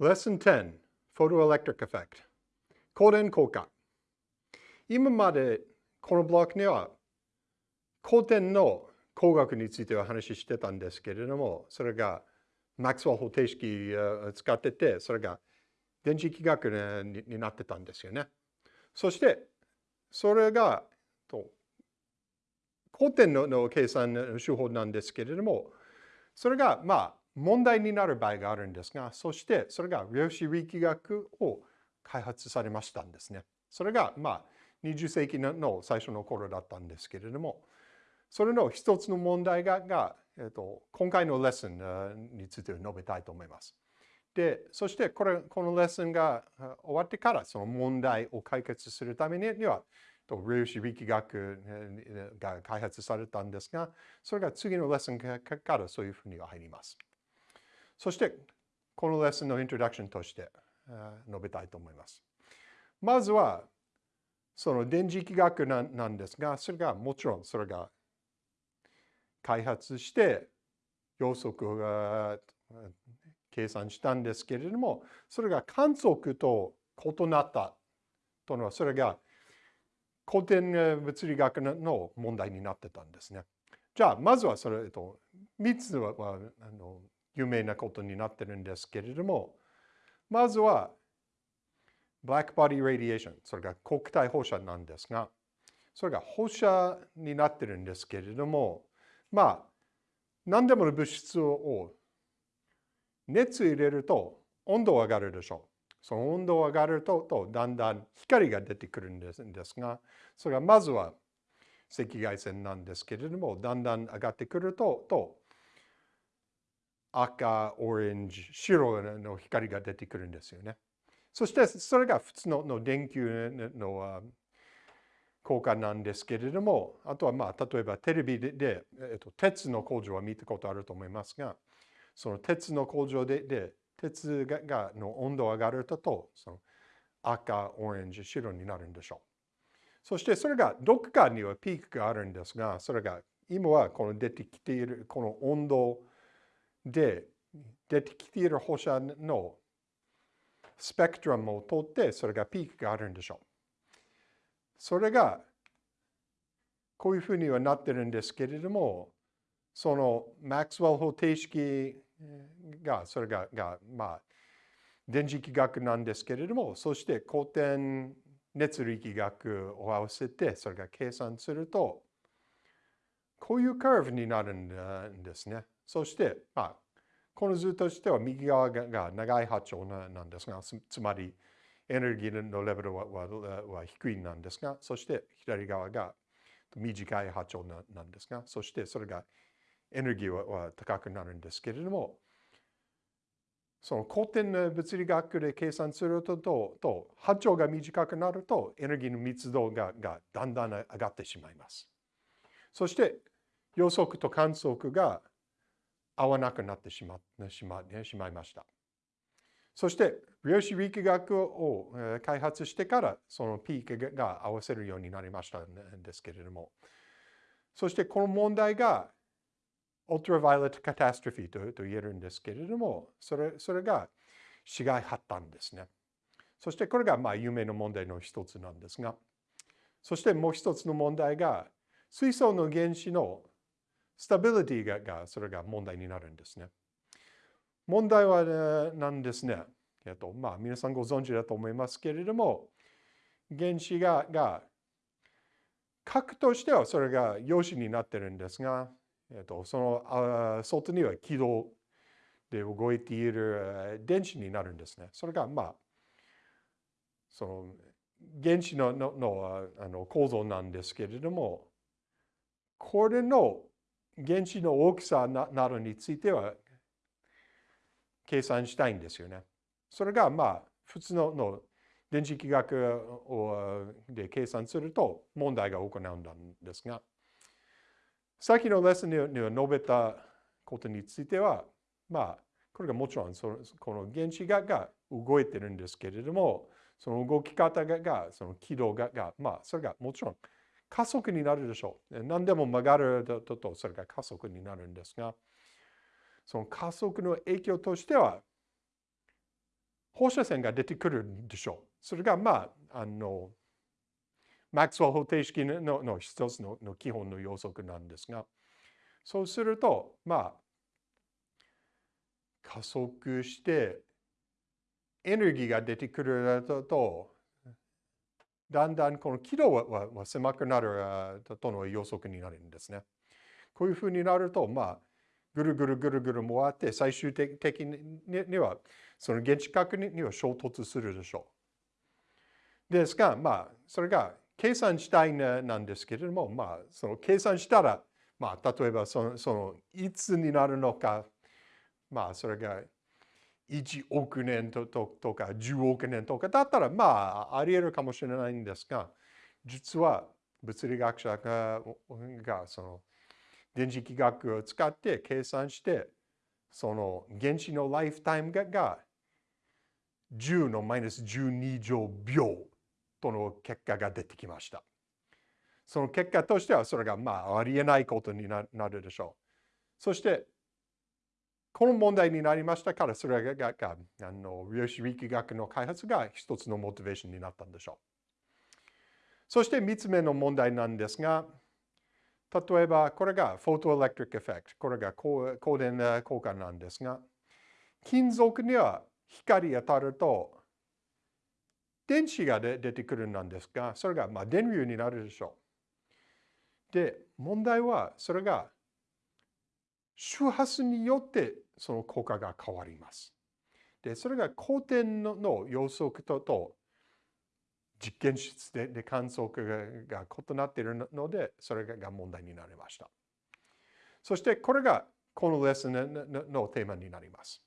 Lesson 10 Photoelectric Effect. 光電効果今までこのブロックには光点の工学については話してたんですけれども、それがマックスウェル方程式を使ってて、それが電磁気学になってたんですよね。そして、それが光点の計算の手法なんですけれども、それがまあ問題になる場合があるんですが、そしてそれが量子力学を開発されましたんですね。それがまあ20世紀の最初の頃だったんですけれども、それの一つの問題がが、えっと、今回のレッスンについて述べたいと思います。で、そしてこれこのレッスンが終わってからその問題を解決するためには、量子力学が開発されたんですが、それが次のレッスンからそういうふうには入ります。そして、このレッスンのイントロダクションとして述べたいと思います。まずは、その電磁気学なんですが、それがもちろんそれが開発して予測が計算したんですけれども、それが観測と異なったというのは、それが古典物理学の問題になってたんですね。じゃあ、まずはそれと、3つはあの有名なことになってるんですけれども、まずは、ブラックボディ・ラディエーション、それが国体放射なんですが、それが放射になってるんですけれども、まあ、何でもの物質を熱入れると温度上がるでしょう。その温度上がるととだんだん光が出てくるんですが、それがまずは赤外線なんですけれども、だんだん上がってくると、と赤、オレンジ、白の光が出てくるんですよね。そしてそれが普通のの電球の効果なんですけれども、あとはまあ例えばテレビで、えっと、鉄の工場は見たことあると思いますが、その鉄の工場でで鉄ががの温度上がるとその赤、オレンジ、白になるんでしょう。そしてそれがどこかにはピークがあるんですが、それが今はこの出てきているこの温度で出てきている放射のスペクトラムを通ってそれがピークがあるんでしょう。それがこういうふうにはなってるんですけれども、そのマックスウェル方程式が、それが、がまあ、電磁気学なんですけれども、そして古典熱力学を合わせてそれが計算すると、こういうカーブになるんですね。そして、まあ、この図としては右側が長い波長なんですが、つまりエネルギーのレベルはは低いなんですが、そして左側が短い波長なんですが、そしてそれがエネルギーは高くなるんですけれども、その古典物理学で計算するとと波長が短くなるとエネルギーの密度ががだんだん上がってしまいます。そして予測と観測が合わなくなってしましましまいました。そして量子力学を開発してからそのピークが合わせるようになりましたんですけれどもそしてこの問題が ultraviolet catastrophe とと言えるんですけれどもそれそれが市街発端ですね。そしてこれがまあ有名な問題の一つなんですがそしてもう一つの問題が水素の原子のスタビリティががそれが問題になるんですね。問題は、ね、なんですね。えっと、まあ皆さんご存知だと思いますけれども、原子がが核としてはそれが陽子になってるんですが、えっと、その外には軌道で動いている電子になるんですね。それがまあその原子のののあの構造なんですけれどもこれの原子の大きさなどについては計算したいんですよね。それがまあ普通のの電磁気学をで計算すると問題が行うんですが、さっきのレッスンには述べたことについては、まあ、これがもちろんそのこの原子がが動いてるんですけれども、その動き方がその軌道がが、まあ、それがもちろん加速になるでしょう。何でも曲がると、それが加速になるんですが、その加速の影響としては、放射線が出てくるんでしょう。それがまあ、あの、マックスウェル方程式のの一つのの基本の要則なんですが、そうすると、まあ、加速してエネルギーが出てくると、だんだんこの軌道は狭くなるとの予測になるんですね。こういうふうになると、まあ、ぐるぐるぐるぐる回って、最終的には、その原子核には衝突するでしょう。ですが、まあ、それが計算したいなんですけれども、まあ、その計算したら、まあ、例えばその、そのいつになるのか、まあ、それが1億年とか10億年とかだったら、まあ、あり得るかもしれないんですが、実は物理学者ががその電磁気学を使って計算して、その原子のライフタイムが10のマイナス12乗秒との結果が出てきました。その結果としてはそれがまあありえないことになるでしょう。そしてこの問題になりましたから、それがあの量子力学の開発が一つのモチベーションになったんでしょう。そして3つ目の問題なんですが、例えばこれがフォトエレクトリックエフェクト、これが光電効果なんですが、金属には光当たると電子が出てくるんですが、それがまあ電流になるでしょう。で、問題はそれが周波数によってその効果が変わります。で、それが光点のの予測とと実験室でで観測が異なっているので、それが問題になりました。そしてこれがこのレッスンのテーマになります。